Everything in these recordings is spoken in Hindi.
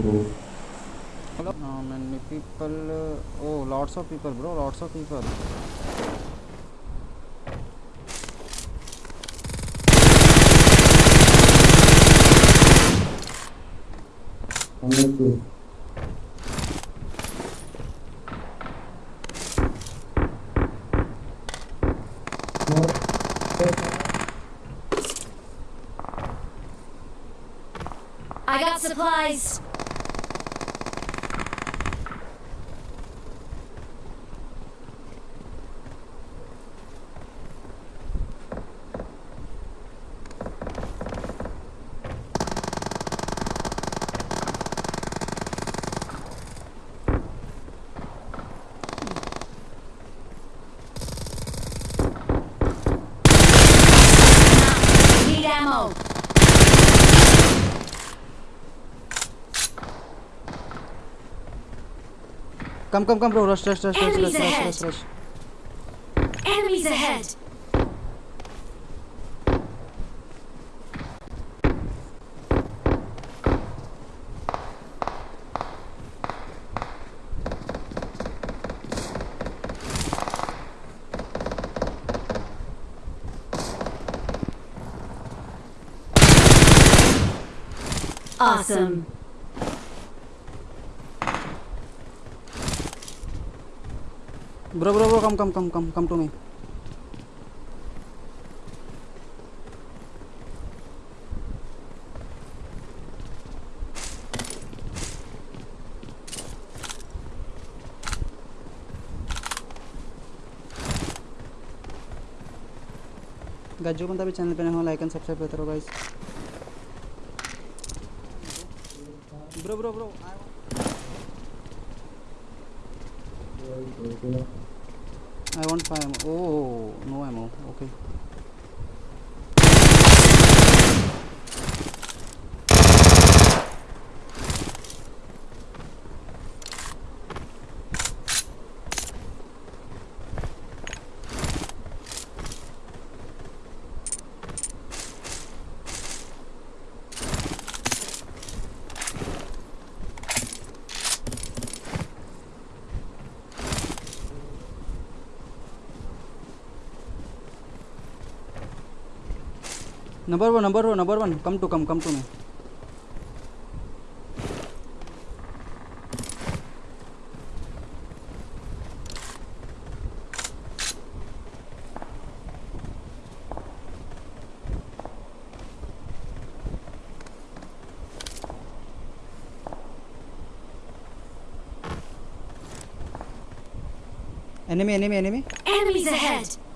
bro. Hello? No, many people. Uh, oh, lots of people, bro. Lots of people. Honestly. I got supplies. Ammo. Come, come, come, bro. Rush, rush, rush, rush, rush, rush, rush, rush. Enemies ahead. Awesome. Bro, bro, bro. Come, come, come, come, come to me. Guys जो बंदा भी चैनल पे नया हो लाइक एंड सब्सक्राइब रहो guys Bro, bro, bro. I... Want five ammo. Oh, no ammo. Okay. Number one, number one, number one. Come to come, come to me. Enemy, enemy, enemy. Enemies ahead.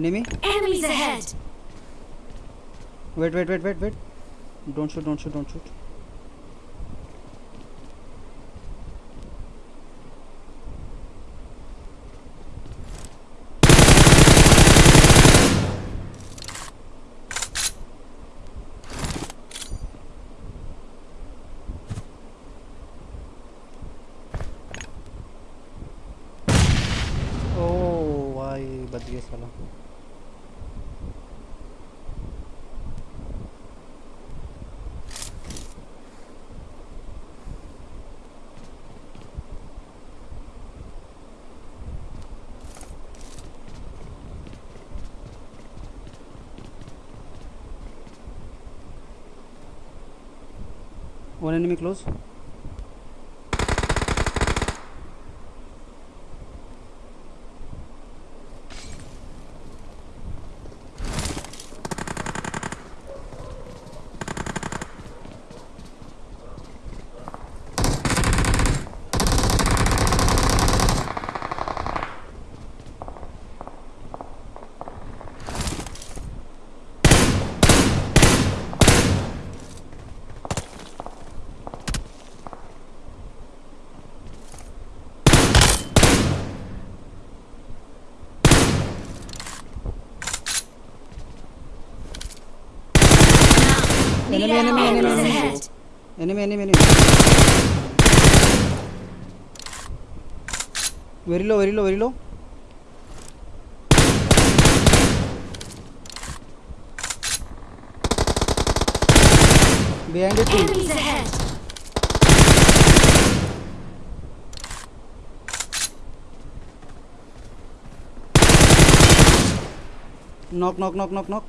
Enemy? Enemies ahead. Wait, wait, wait, wait, wait. Don't shoot, don't shoot, don't shoot. Oh, why? But साला One enemy Enemy, enemy, enemy, enemy. enemy enemy enemy very low very low very low behind it too. Enemies ahead. knock knock knock knock knock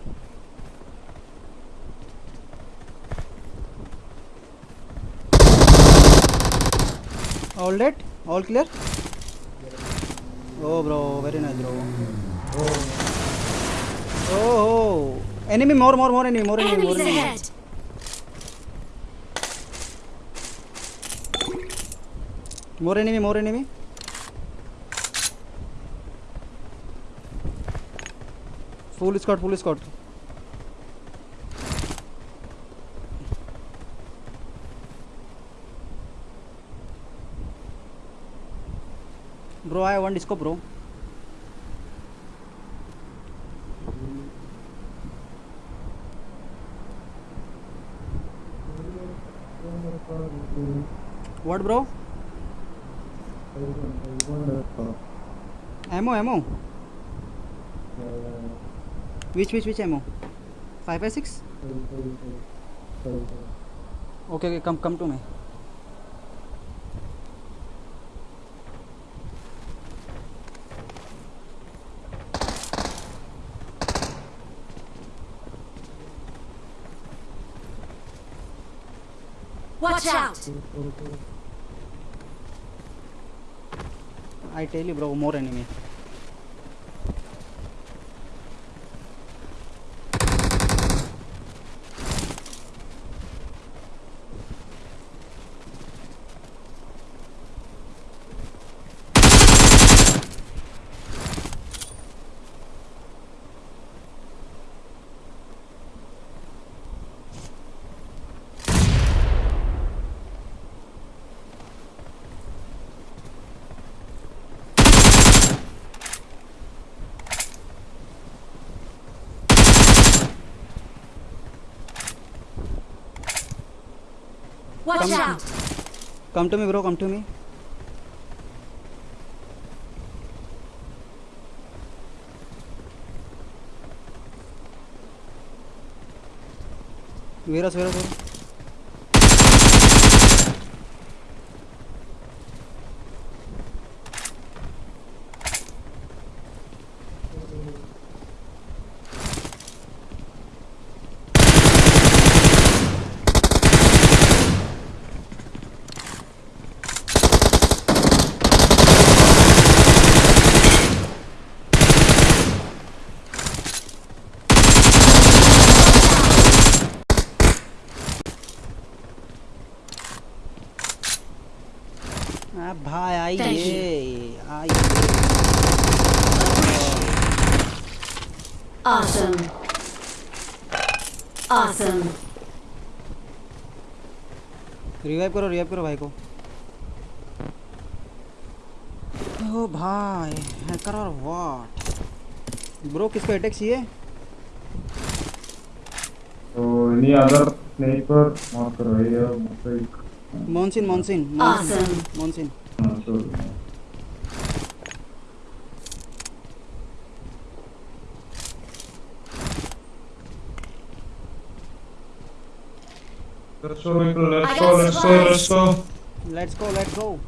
all dead all clear oh bro very nice bro oh, oh. enemy more more more enemy more enemy more enemy ahead. more enemy more enemy full squad full squad i have one disco bro what bro ammo ammo which which which ammo 5 by 6 okay okay come come to me Watch out. i tell you bro more enemy Watch Come. out. come to me bro come to me where is, where is, where us? भाई आइए आइए। Awesome. Awesome. रिवाइव करो रिवाइव करो भाई को। ओ भाई हैकर और व्हाट ब्रो किसको अटैक चाहिए? So any other sniper mark करो ये like Monsoon, monsoon. Awesome. Monsoon. Let's go, let's go, let's go, let's go. Let's go, let's go.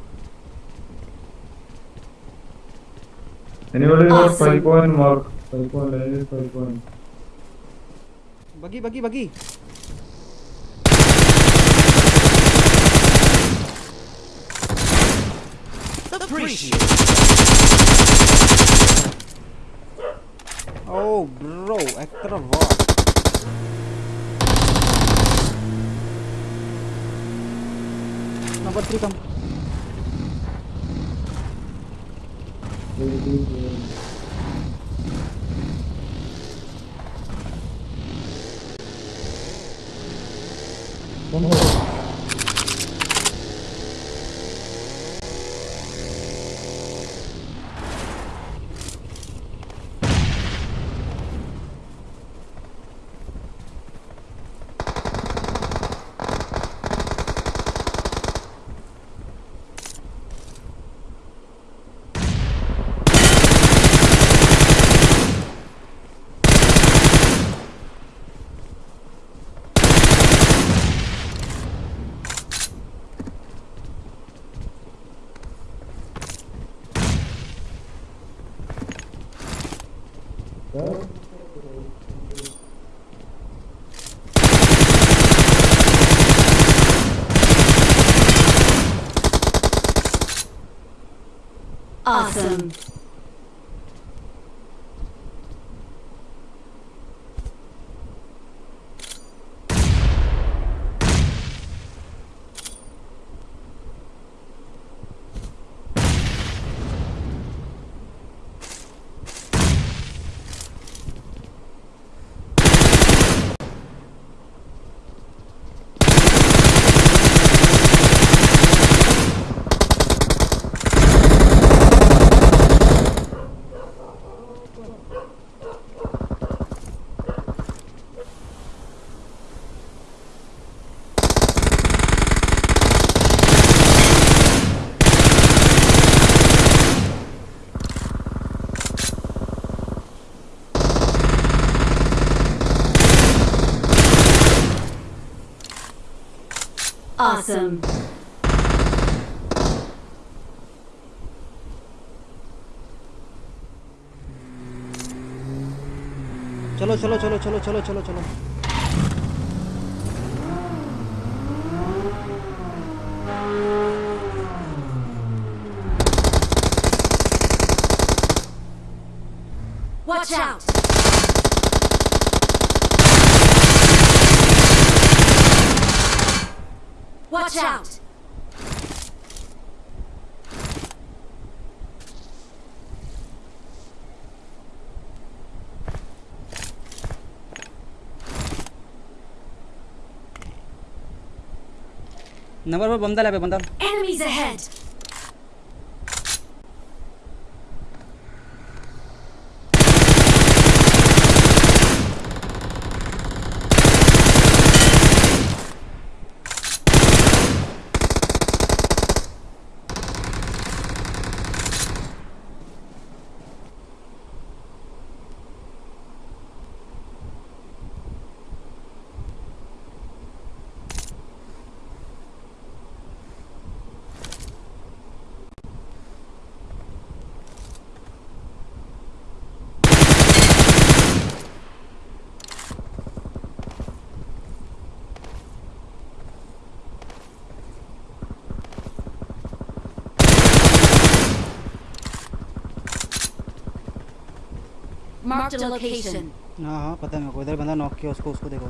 Anybody got five 5.1 mark? 5.1, 5.1. Buggy, buggy, buggy. appreciate Oh bro, extra var. Number 3 come. One more. Awesome. चलो चलो चलो चलो चलो चलो चलो Watch out. Watch out. Number पर बंदा ले बंदा Enemies ahead. Marked a location. हाँ हाँ पता है मेरे को। इधर बंदा नॉक किया उसको उसको देखो।